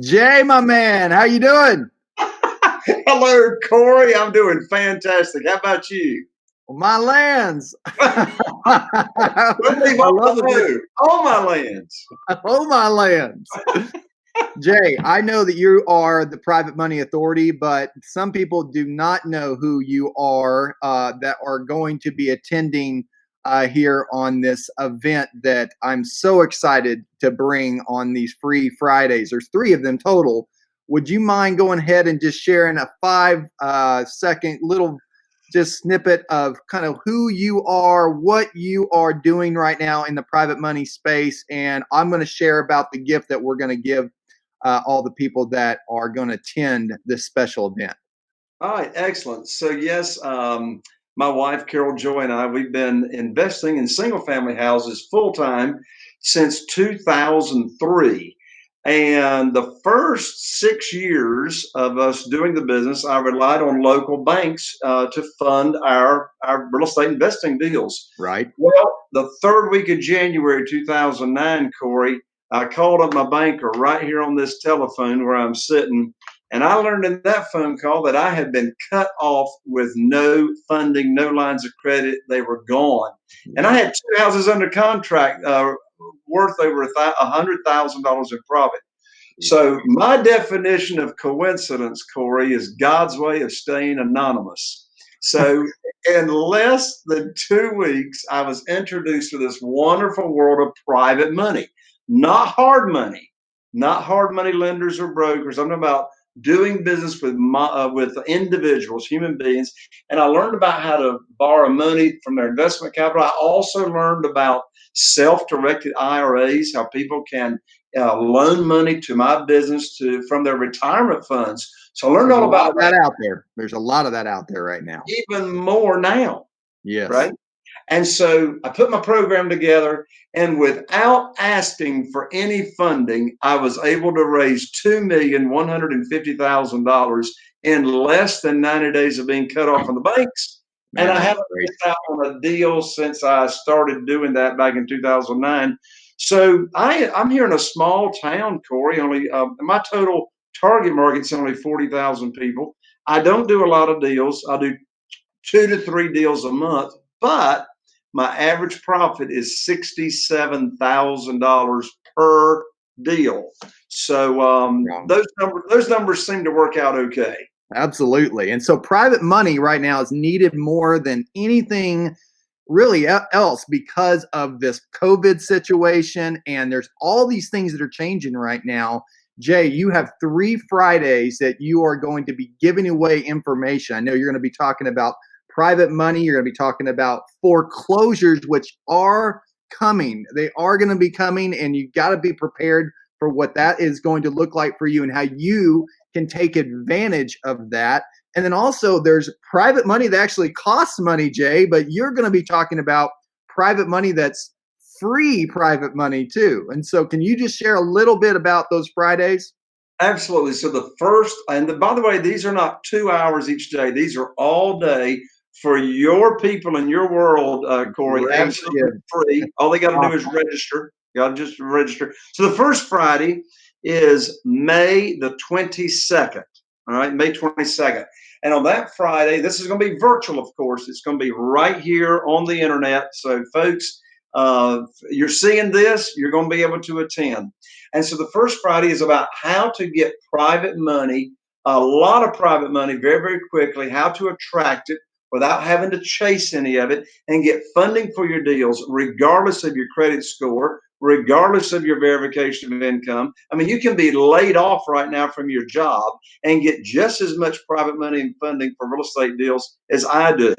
Jay, my man, how you doing? Hello, Corey. I'm doing fantastic. How about you? my lands. all my lands. All my lands. Jay, I know that you are the private money authority, but some people do not know who you are uh, that are going to be attending uh, here on this event that I'm so excited to bring on these free Fridays. There's three of them total. Would you mind going ahead and just sharing a five uh, second little just snippet of kind of who you are, what you are doing right now in the private money space, and I'm going to share about the gift that we're going to give uh, all the people that are going to attend this special event. All right, excellent. So yes, um, my wife Carol Joy and I, we've been investing in single family houses full time since 2003. And the first six years of us doing the business, I relied on local banks uh, to fund our, our real estate investing deals. Right. Well, the third week of January 2009, Corey, I called up my banker right here on this telephone where I'm sitting and I learned in that phone call that I had been cut off with no funding, no lines of credit. They were gone. And I had two houses under contract uh, worth over a hundred thousand dollars in profit. So my definition of coincidence, Corey, is God's way of staying anonymous. So in less than two weeks, I was introduced to this wonderful world of private money, not hard money, not hard money lenders or brokers. I'm about doing business with my, uh, with individuals, human beings, and I learned about how to borrow money from their investment capital. I also learned about self-directed IRAs, how people can uh, loan money to my business to from their retirement funds. So I learned There's all about that, that out there. There's a lot of that out there right now. Even more now. Yes. Right. And so I put my program together, and without asking for any funding, I was able to raise two million one hundred and fifty thousand dollars in less than ninety days of being cut off from the banks. And I haven't missed out on a deal since I started doing that back in 2009. So I, I'm here in a small town, Corey. Only uh, my total target market's only 40,000 people. I don't do a lot of deals. I do two to three deals a month, but my average profit is $67,000 per deal. So um, those numbers those numbers seem to work out okay. Absolutely. And so private money right now is needed more than anything really else because of this COVID situation. And there's all these things that are changing right now. Jay, you have three Fridays that you are going to be giving away information. I know you're going to be talking about private money. You're going to be talking about foreclosures, which are coming. They are going to be coming, and you've got to be prepared for what that is going to look like for you and how you can take advantage of that. And then also, there's private money that actually costs money, Jay, but you're going to be talking about private money that's free private money too. And so, can you just share a little bit about those Fridays? Absolutely. So, the first, and the, by the way, these are not two hours each day, these are all day for your people in your world, uh, Corey, absolutely free. All they got to do is register. You got to just register. So the first Friday is May the 22nd. All right, May 22nd. And on that Friday, this is going to be virtual, of course. It's going to be right here on the internet. So, folks, uh, you're seeing this, you're going to be able to attend. And so the first Friday is about how to get private money, a lot of private money very, very quickly, how to attract it, without having to chase any of it and get funding for your deals, regardless of your credit score, regardless of your verification of income. I mean, you can be laid off right now from your job and get just as much private money and funding for real estate deals as I do.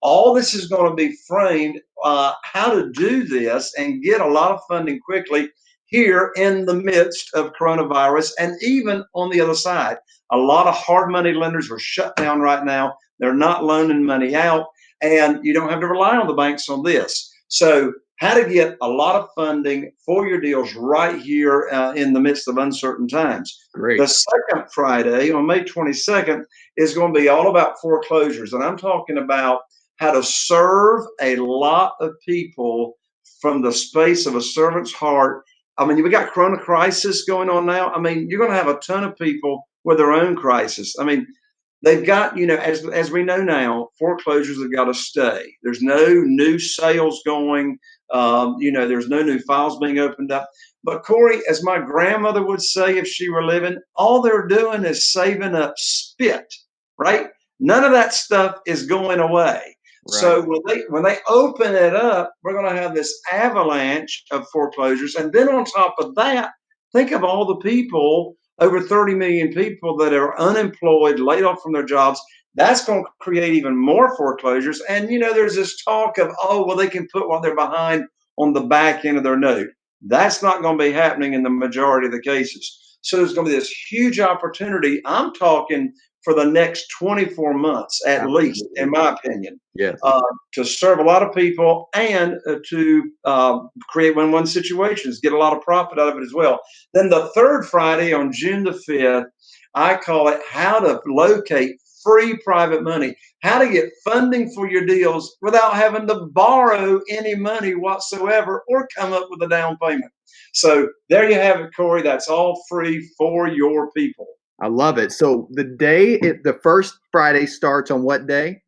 All this is going to be framed uh, how to do this and get a lot of funding quickly here in the midst of coronavirus and even on the other side. A lot of hard money lenders are shut down right now they're not loaning money out, and you don't have to rely on the banks on this. So, how to get a lot of funding for your deals right here uh, in the midst of uncertain times. Great. The second Friday on May 22nd is going to be all about foreclosures, and I'm talking about how to serve a lot of people from the space of a servant's heart I mean, we got Corona crisis going on now. I mean, you're going to have a ton of people with their own crisis. I mean, they've got you know as as we know now foreclosures have got to stay. There's no new sales going um, you know there's no new files being opened up. But corey as my grandmother would say if she were living all they're doing is saving up spit right? None of that stuff is going away. Right. so when they when they open it up we're going to have this avalanche of foreclosures. And then on top of that think of all the people over 30 million people that are unemployed, laid off from their jobs. That's going to create even more foreclosures. And, you know, there's this talk of, oh, well, they can put what they're behind on the back end of their note. That's not going to be happening in the majority of the cases. So there's going to be this huge opportunity. I'm talking for the next 24 months at Absolutely. least, in my opinion. Yeah. Uh, to serve a lot of people and uh, to uh, create win-win situations, get a lot of profit out of it as well. Then the third Friday on June the 5th, I call it how to locate free private money, how to get funding for your deals without having to borrow any money whatsoever or come up with a down payment. So there you have it, Corey. That's all free for your people. I love it. So the day it, the first Friday starts on what day?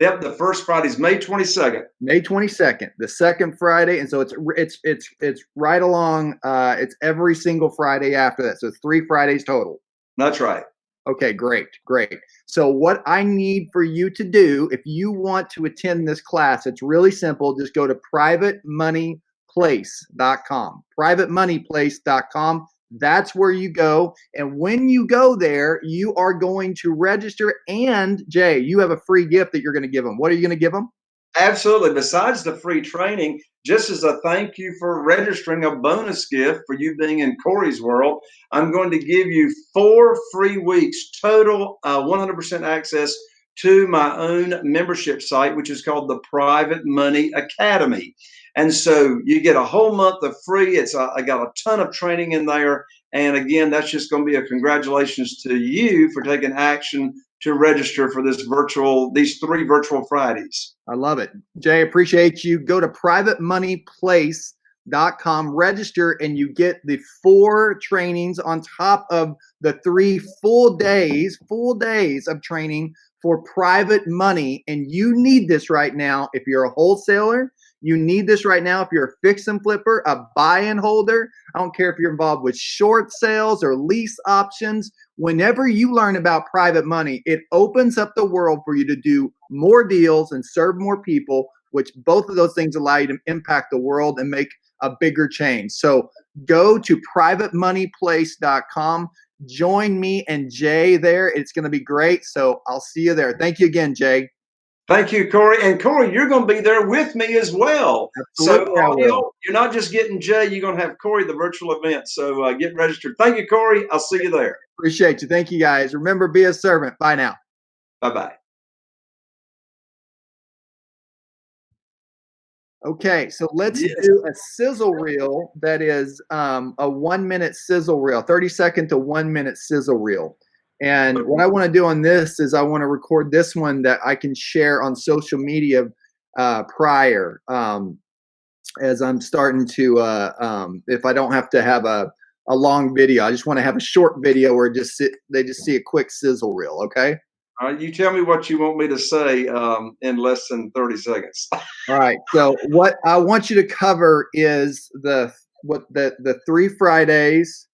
Yep, the first Friday is May 22nd. May 22nd, the second Friday, and so it's it's it's it's right along. Uh, it's every single Friday after that, so it's three Fridays total. That's right. Okay, great, great. So what I need for you to do, if you want to attend this class, it's really simple. Just go to privatemoneyplace.com. Privatemoneyplace.com. That's where you go. And when you go there, you are going to register. And Jay, you have a free gift that you're going to give them. What are you going to give them? Absolutely. Besides the free training, just as a thank you for registering a bonus gift for you being in Corey's world, I'm going to give you four free weeks total, uh, 100% access to my own membership site, which is called the Private Money Academy. And so you get a whole month of free. It's a, I got a ton of training in there. And again, that's just going to be a congratulations to you for taking action to register for this virtual, these three virtual Fridays. I love it. Jay, appreciate you. Go to privatemoneyplace.com, register, and you get the four trainings on top of the three full days, full days of training for private money. And you need this right now if you're a wholesaler you need this right now if you're a fix and flipper, a buy and holder. I don't care if you're involved with short sales or lease options. Whenever you learn about private money, it opens up the world for you to do more deals and serve more people, which both of those things allow you to impact the world and make a bigger change. So go to privatemoneyplace.com. Join me and Jay there. It's going to be great. So I'll see you there. Thank you again, Jay. Thank you, Corey. And Corey, you're going to be there with me as well. Absolutely, so audio, you're not just getting Jay, you're going to have Corey the virtual event. So uh, get registered. Thank you, Corey. I'll see you there. Appreciate you. Thank you, guys. Remember, be a servant. Bye now. Bye bye. Okay, so let's yes. do a sizzle reel that is um, a one minute sizzle reel, 30 second to one minute sizzle reel. And what I want to do on this is I want to record this one that I can share on social media uh, prior um, as I'm starting to, uh, um, if I don't have to have a, a long video, I just want to have a short video where just sit, they just see a quick sizzle reel. Okay. All right, you tell me what you want me to say um, in less than 30 seconds. All right. So what I want you to cover is the what the the three Fridays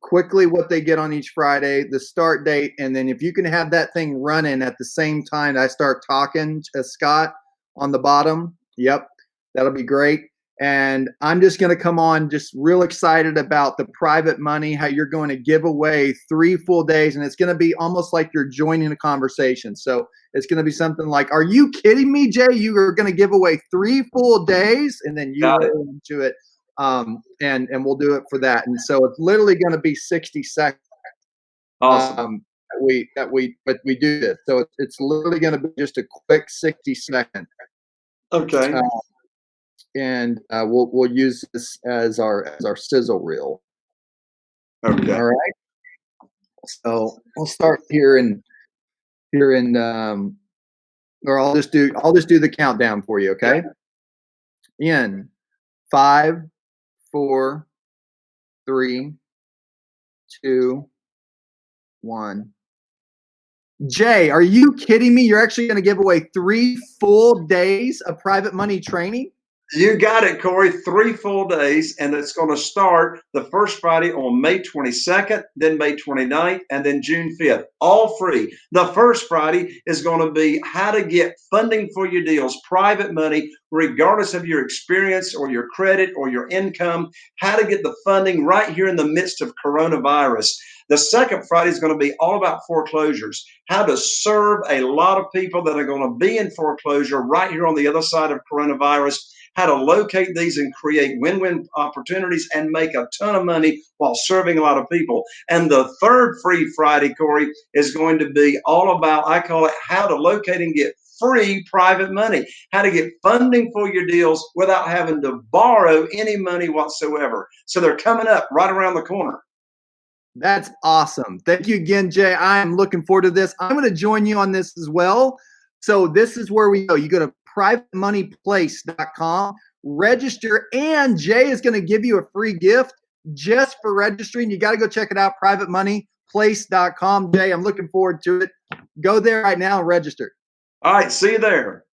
quickly what they get on each Friday, the start date, and then if you can have that thing running at the same time I start talking to uh, Scott on the bottom, yep, that'll be great. And I'm just going to come on just real excited about the private money, how you're going to give away three full days. And it's going to be almost like you're joining a conversation. So it's going to be something like, Are you kidding me, Jay? You are going to give away three full days? And then you go into it um, and and we'll do it for that. And so it's literally going to be 60 seconds. Awesome. Um, that we that we but we do this. So it's, it's literally going to be just a quick 60 second. Okay. Uh, and uh, we'll we'll use this as our as our sizzle reel. Okay. All right. So we'll start here in here in um, or I'll just do I'll just do the countdown for you. Okay. In five, four, three, two, one. Jay, are you kidding me? You're actually going to give away three full days of private money training? You got it, Corey. Three full days, and it's going to start the first Friday on May 22nd, then May 29th, and then June 5th. All free. The first Friday is going to be how to get funding for your deals, private money, regardless of your experience or your credit or your income, how to get the funding right here in the midst of coronavirus. The second Friday is going to be all about foreclosures, how to serve a lot of people that are going to be in foreclosure right here on the other side of coronavirus how to locate these and create win-win opportunities and make a ton of money while serving a lot of people. And the third free Friday, Corey, is going to be all about, I call it how to locate and get free private money, how to get funding for your deals without having to borrow any money whatsoever. So they're coming up right around the corner. That's awesome. Thank you again, Jay. I'm looking forward to this. I'm going to join you on this as well. So this is where we go. You go to privatemoneyplace.com, register, and Jay is going to give you a free gift just for registering. You got to go check it out, privatemoneyplace.com. Jay, I'm looking forward to it. Go there right now and register. All right, see you there.